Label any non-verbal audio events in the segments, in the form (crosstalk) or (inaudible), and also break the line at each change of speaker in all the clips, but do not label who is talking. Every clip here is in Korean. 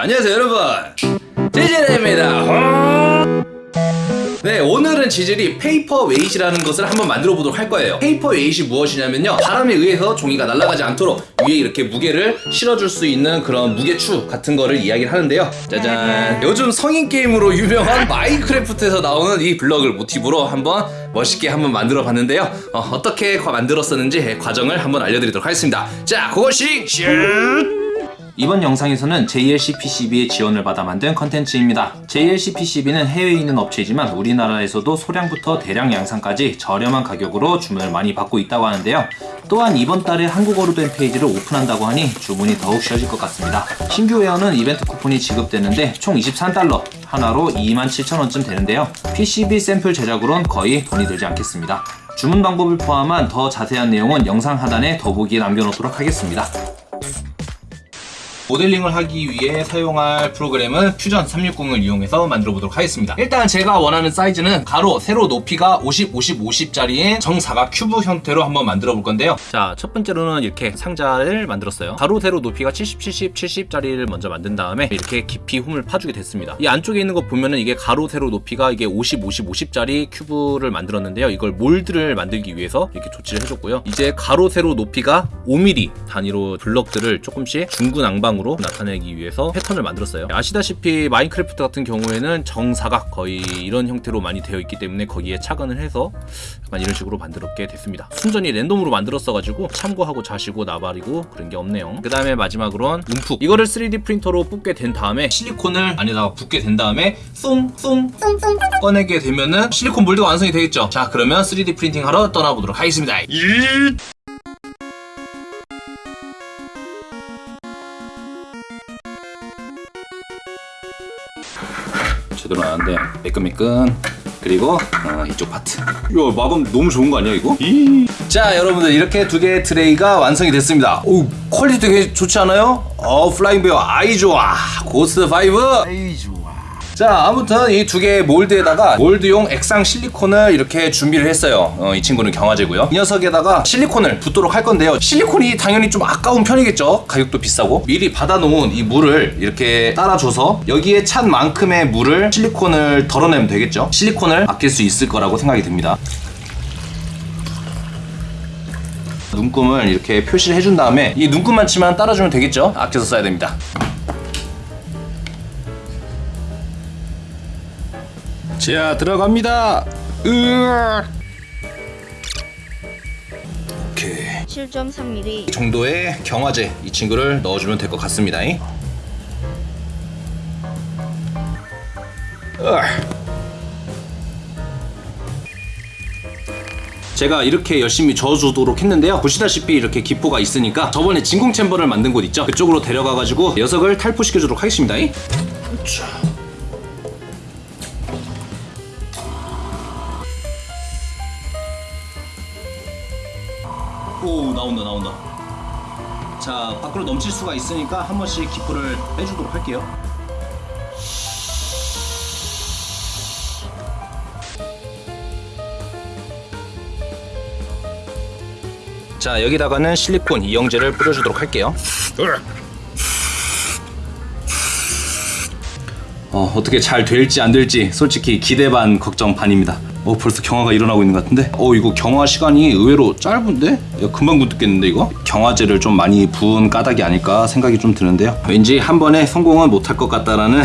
안녕하세요 여러분. 지질입니다. 네 오늘은 지질이 paperweight라는 것을 한번 만들어 보도록 할 거예요. paperweight이 무엇이냐면요. 바람에 의해서 종이가 날아가지 않도록 위에 이렇게 무게를 실어줄 수 있는 그런 무게추 같은 거를 이야기를 하는데요. 짜잔. 요즘 성인 게임으로 유명한 마인크래프트에서 나오는 이 블럭을 모티브로 한번 멋있게 한번 만들어 봤는데요. 어, 떻게 만들었었는지 과정을 한번 알려드리도록 하겠습니다. 자 그것이 슛 이번 영상에서는 JLC PCB의 지원을 받아 만든 컨텐츠입니다. JLC PCB는 해외에 있는 업체이지만 우리나라에서도 소량부터 대량 양산까지 저렴한 가격으로 주문을 많이 받고 있다고 하는데요. 또한 이번 달에 한국어로 된 페이지를 오픈한다고 하니 주문이 더욱 쉬워질 것 같습니다. 신규 회원은 이벤트 쿠폰이 지급되는데 총 23달러, 하나로 27,000원쯤 되는데요. PCB 샘플 제작으론 거의 돈이 들지 않겠습니다. 주문 방법을 포함한 더 자세한 내용은 영상 하단에 더보기에 남겨놓도록 하겠습니다. 모델링을 하기 위해 사용할 프로그램은 퓨전 360을 이용해서 만들어 보도록 하겠습니다. 일단 제가 원하는 사이즈는 가로, 세로 높이가 50, 50, 50짜리인 정사각 큐브 형태로 한번 만들어 볼 건데요. 자, 첫 번째로는 이렇게 상자를 만들었어요. 가로, 세로 높이가 70, 70, 70짜리를 먼저 만든 다음에 이렇게 깊이 홈을 파주게 됐습니다. 이 안쪽에 있는 거 보면은 이게 가로, 세로 높이가 이게 50, 50, 50짜리 큐브를 만들었는데요. 이걸 mold를 만들기 위해서 이렇게 조치를 해줬고요. 이제 가로, 세로 높이가 5mm 단위로 블럭들을 조금씩 중구난방 으로 나타내기 위해서 패턴을 만들었어요. 아시다시피 마인크래프트 같은 경우에는 정사각 거의 이런 형태로 많이 되어 있기 때문에 거기에 착안을 해서 약간 이런 식으로 만들었게 됐습니다. 순전히 랜덤으로 만들었어 가지고 참고하고 자시고 나발이고 그런 게 없네요. 그 다음에 마지막으로는 움푹 이거를 3D 프린터로 뽑게 된 다음에 실리콘을 안에다가 붓게 된 다음에 쏭쏭 꺼내게 되면은 실리콘 몰드가 완성이 되겠죠. 자 그러면 3D 프린팅 하러 떠나보도록 하겠습니다. 제 나왔는데 매끈매끈. 그리고 어, 이쪽 파트. 이거 마감 너무 좋은 거 아니야 이거? 자 여러분들 이렇게 두 개의 트레이가 완성이 됐습니다. 오 quality 되게 좋지 않아요? 어 플라잉 베어 아이 좋아. 고스트 5 아이 좋아 자 아무튼 이 두 개의 mold에다가 mold용 액상 실리콘을 이렇게 준비를 했어요. 어, 이 친구는 경화제고요. 이 녀석에다가 실리콘을 붓도록 할 건데요. 실리콘이 당연히 좀 아까운 편이겠죠? 가격도 비싸고. 미리 받아놓은 이 물을 이렇게 따라줘서 여기에 찬 만큼의 물을 실리콘을 덜어내면 되겠죠? 실리콘을 아낄 수 있을 거라고 생각이 듭니다. 눈금을 이렇게 표시를 해준 다음에 이 눈금만 치만 따라주면 되겠죠? 아껴서 써야 됩니다 자 들어갑니다. 으악. 오케이.
7.3mm
이. 정도의 경화제 이 친구를 넣어주면 될 것 같습니다. 제가 이렇게 열심히 저어주도록 했는데요. 보시다시피 이렇게 기포가 있으니까 저번에 진공 챔버를 만든 곳 있죠? 그쪽으로 데려가가지고 녀석을 탈포시켜주도록 하겠습니다. 자. 오 나온다 나온다. 자 밖으로 넘칠 수가 있으니까 한 번씩 기포를 빼주도록 할게요. 자 여기다가는 실리콘 이영제를 뿌려주도록 할게요. 어, 어떻게 잘 될지 안 될지 솔직히 기대 반 걱정 반입니다. 어 벌써 경화가 일어나고 있는 것 같은데? 어 이거 경화 시간이 의외로 짧은데? 야, 금방 굳겠는데 이거? 경화제를 좀 많이 부은 까닭이 아닐까 생각이 좀 드는데요. 왠지 한 번에 성공은 못할 것 같다라는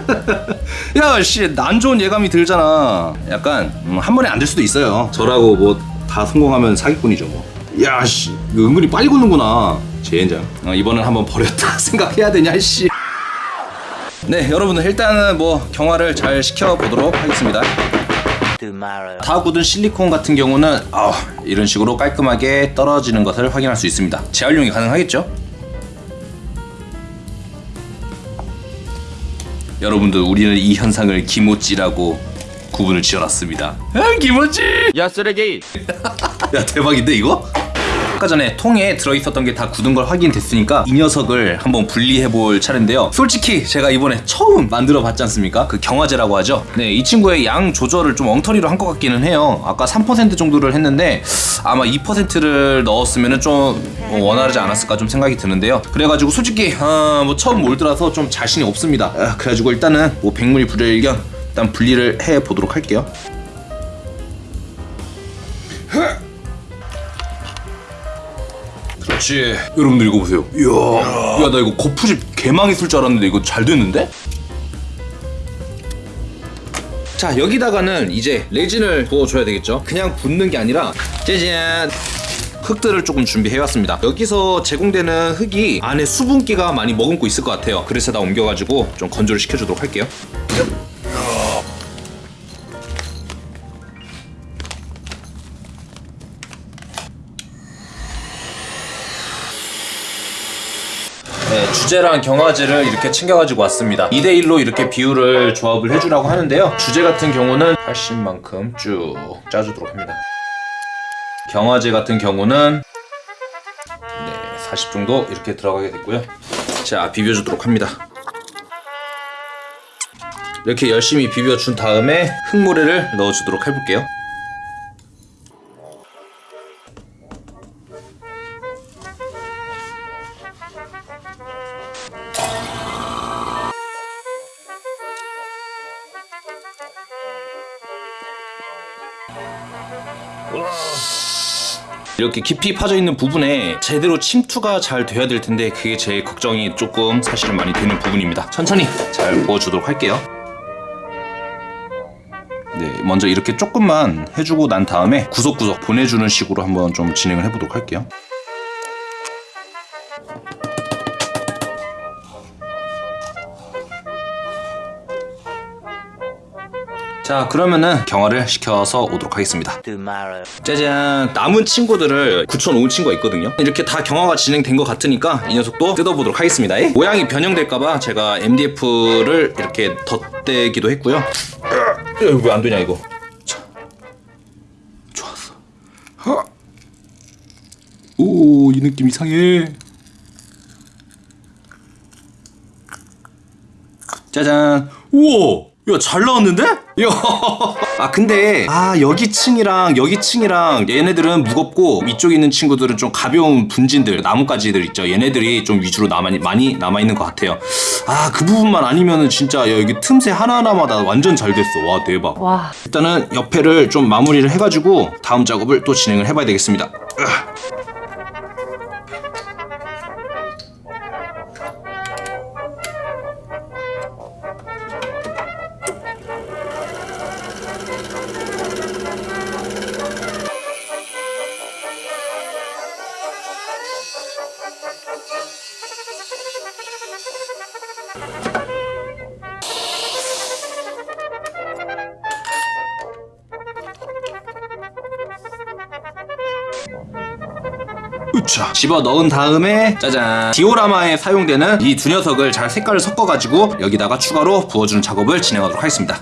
(laughs) 야씨 난 좋은 예감이 들잖아. 약간 음, 한 번에 안 될 수도 있어요. 저라고 뭐 다 성공하면 사기꾼이죠 뭐. 야씨 은근히 빨리 굳는구나. 젠장. 어, 이번엔 한번 버렸다 (laughs) 생각해야 되냐 씨. 네 여러분들 일단은 뭐 경화를 잘 시켜보도록 하겠습니다 다 굳은 실리콘 같은 경우는 아, 이런 식으로 깔끔하게 떨어지는 것을 확인할 수 있습니다. 재활용이 가능하겠죠? 여러분들 우리는 이 현상을 기모찌라고 구분을 지어놨습니다. 아, 기모찌!
야 쓰레기! (laughs)
야 대박인데 이거? 아까 전에 통에 들어있었던 게 다 굳은 걸 확인됐으니까 이 녀석을 한번 분리해 볼 차례인데요. 솔직히 제가 이번에 처음 만들어 봤지 않습니까? 그 경화제라고 하죠. 네, 이 친구의 양 조절을 좀 엉터리로 한 것 같기는 해요. 아까 3% 정도를 했는데 아마 2%를 넣었으면 좀 원활하지 않았을까 좀 생각이 드는데요. 그래가지고 솔직히 아, 뭐 처음 몰드라서 좀 자신이 없습니다. 아, 그래가지고 일단은 뭐 백물이 불여일견 일단 분리를 해 보도록 할게요. 그렇지. 여러분들 이거 보세요. 이야. 야, 나 이거 거푸집 개망했을 줄 알았는데 이거 잘 됐는데? 자, 여기다가는 이제 레진을 부어줘야 되겠죠? 그냥 붓는 게 아니라 짜잔! 흙들을 조금 준비해왔습니다. 여기서 제공되는 흙이 안에 수분기가 많이 머금고 있을 것 같아요. 그래서 다 옮겨가지고 좀 건조를 시켜주도록 할게요. 주제랑 경화제를 이렇게 챙겨가지고 왔습니다. 2대1로 이렇게 비율을 조합을 해주라고 하는데요. 주제 같은 경우는 80만큼 쭉 짜주도록 합니다. 경화제 같은 경우는 네, 40 정도 이렇게 들어가게 됐고요. 자, 비벼주도록 합니다. 이렇게 열심히 비벼준 다음에 흙모래를 넣어주도록 해볼게요. 이렇게 깊이 파져 있는 부분에 제대로 침투가 잘 돼야 될 텐데 그게 제 걱정이 조금 사실은 많이 되는 부분입니다. 천천히 잘 부어주도록 할게요. 네, 먼저 이렇게 조금만 해주고 난 다음에 구석구석 보내주는 식으로 한번 좀 진행을 해보도록 할게요. 자 그러면은 경화를 시켜서 오도록 하겠습니다. 짜잔. 남은 친구들을 굳혀놓은 친구가 있거든요. 이렇게 다 경화가 진행된 것 같으니까 이 녀석도 뜯어보도록 하겠습니다. 모양이 변형될까봐 제가 MDF를 이렇게 덧대기도 했고요. 왜 안 되냐 이거? 자, 좋았어. 오 이 느낌 이상해. 짜잔. 우와 야 잘 나왔는데? 야. 아 근데 아 여기 층이랑 여기 층이랑 얘네들은 무겁고 이쪽에 있는 친구들은 좀 가벼운 분진들 나뭇가지들 있죠. 얘네들이 좀 위주로 남아 많이 남아 있는 것 같아요. 아 그 부분만 아니면은 진짜 야, 여기 틈새 하나하나마다 완전 잘 됐어. 와 대박.
와,
일단은 옆에를 좀 마무리를 해가지고 다음 작업을 또 진행을 해봐야 되겠습니다. 으차 집어 넣은 다음에 짜잔. 디오라마에 사용되는 이 두 녀석을 잘 색깔을 섞어가지고 여기다가 추가로 부어주는 작업을 진행하도록 하겠습니다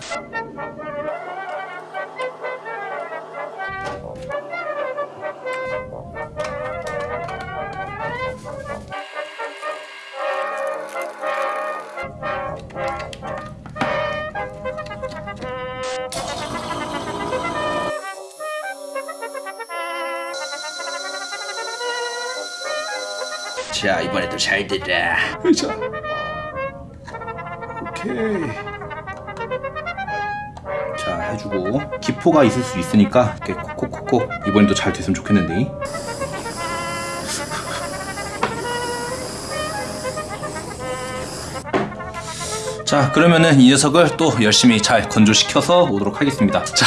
자 이번에도 잘 됐다 자 오케이. 자 해주고. 기포가 있을 수 있으니까 이렇게 콕콕콕콕 이번에도 잘 됐으면 좋겠는데. 자 그러면은 이 녀석을 또 열심히 잘 건조시켜서 오도록 하겠습니다. 자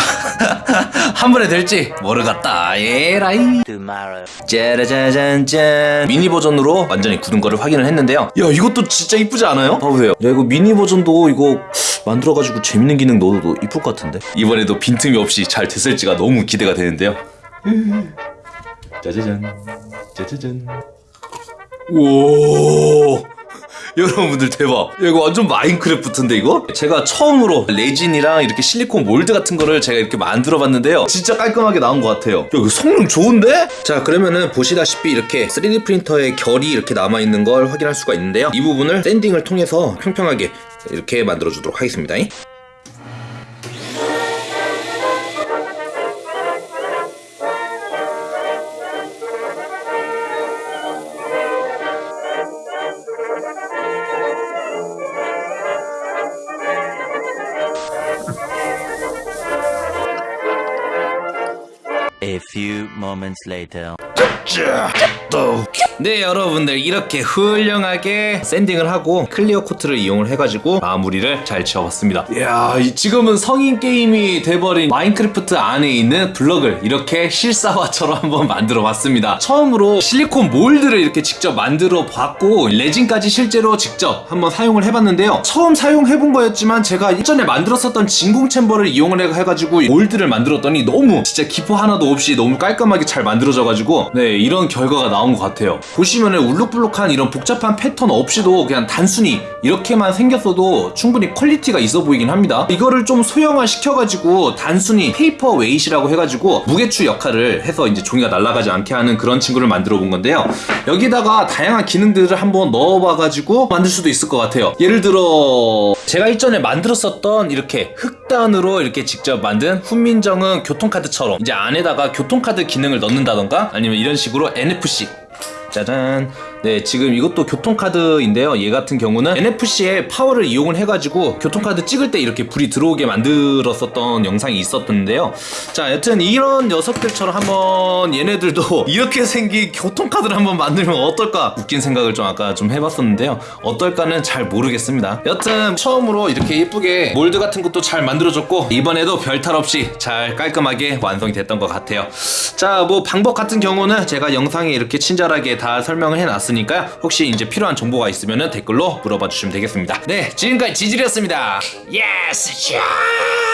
(laughs) 한 번에 될지 모르겠다. 예라이. 짜라짜잔짠. 미니 버전으로 완전히 굳은 거를 확인을 했는데요. 야 이것도 진짜 이쁘지 않아요? 봐보세요. 야 이거 미니 버전도 이거 만들어가지고 재밌는 기능 넣어도 이쁠 것 같은데? 이번에도 빈틈이 없이 잘 됐을지가 너무 기대가 되는데요. 짜자잔. 짜자잔. 우와 여러분들 대박. 야, 이거 완전 마인크래프트인데 이거? 제가 처음으로 레진이랑 이렇게 실리콘 몰드 같은 거를 제가 이렇게 만들어 봤는데요. 진짜 깔끔하게 나온 것 같아요. 야, 이거 성능 좋은데? 자, 그러면은 보시다시피 이렇게 3D 프린터의 결이 이렇게 남아 있는 걸 확인할 수가 있는데요. 이 부분을 샌딩을 통해서 평평하게 이렇게 만들어 주도록 하겠습니다.
A few moments later.
네 여러분들 이렇게 훌륭하게 sanding을 하고 clear coat를 이용을 해가지고 마무리를 잘 지어봤습니다. 이야 이- 지금은 성인 게임이 돼버린 마인크래프트 안에 있는 블럭을 이렇게 실사화처럼 한번 만들어 봤습니다. 처음으로 실리콘 mold를 이렇게 직접 만들어 봤고 레진까지 실제로 직접 한번 사용을 해봤는데요. 처음 사용해본 거였지만 제가 예전에 만들었었던 진공 chamber를 이용을 해- 해가지고 mold를 만들었더니 너무 진짜 기포 하나도 없이 너무 깔끔하게 잘 만들어져가지고 네 이런 결과가 나온 것 같아요. 보시면은 울룩불룩한 이런 복잡한 패턴 없이도 그냥 단순히 이렇게만 생겼어도 충분히 quality가 있어 보이긴 합니다. 이거를 좀 소형화 시켜가지고 단순히 paperweight라고 해가지고 무게추 역할을 해서 이제 종이가 날아가지 않게 하는 그런 친구를 만들어 본 건데요. 여기다가 다양한 기능들을 한번 넣어봐가지고 만들 수도 있을 것 같아요. 예를 들어 제가 일전에 만들었었던 이렇게 흑단으로 이렇게 직접 만든 훈민정음 교통카드처럼 이제 안에다가 교통카드 기능을 넣는다던가 아니면 이런 식으로 NFC 짜잔. 네, 지금 이것도 교통카드인데요. 얘 같은 경우는 NFC의 파워를 이용을 해가지고 교통카드 찍을 때 이렇게 불이 들어오게 만들었었던 영상이 있었던데요. 자, 여튼 이런 녀석들처럼 한번 얘네들도 (laughs) 이렇게 생긴 교통카드를 한번 만들면 어떨까? 웃긴 생각을 좀 아까 좀 해봤었는데요. 어떨까는 잘 모르겠습니다. 여튼 처음으로 이렇게 예쁘게 몰드 같은 것도 잘 만들어줬고 이번에도 별탈 없이 잘 깔끔하게 완성이 됐던 것 같아요. 자, 뭐 방법 같은 경우는 제가 영상에 이렇게 친절하게 다 설명을 해놨으니까요. 혹시 이제 필요한 정보가 있으면 댓글로 물어봐 주시면 되겠습니다. 네, 지금까지 지질이었습니다. 예스, 샤!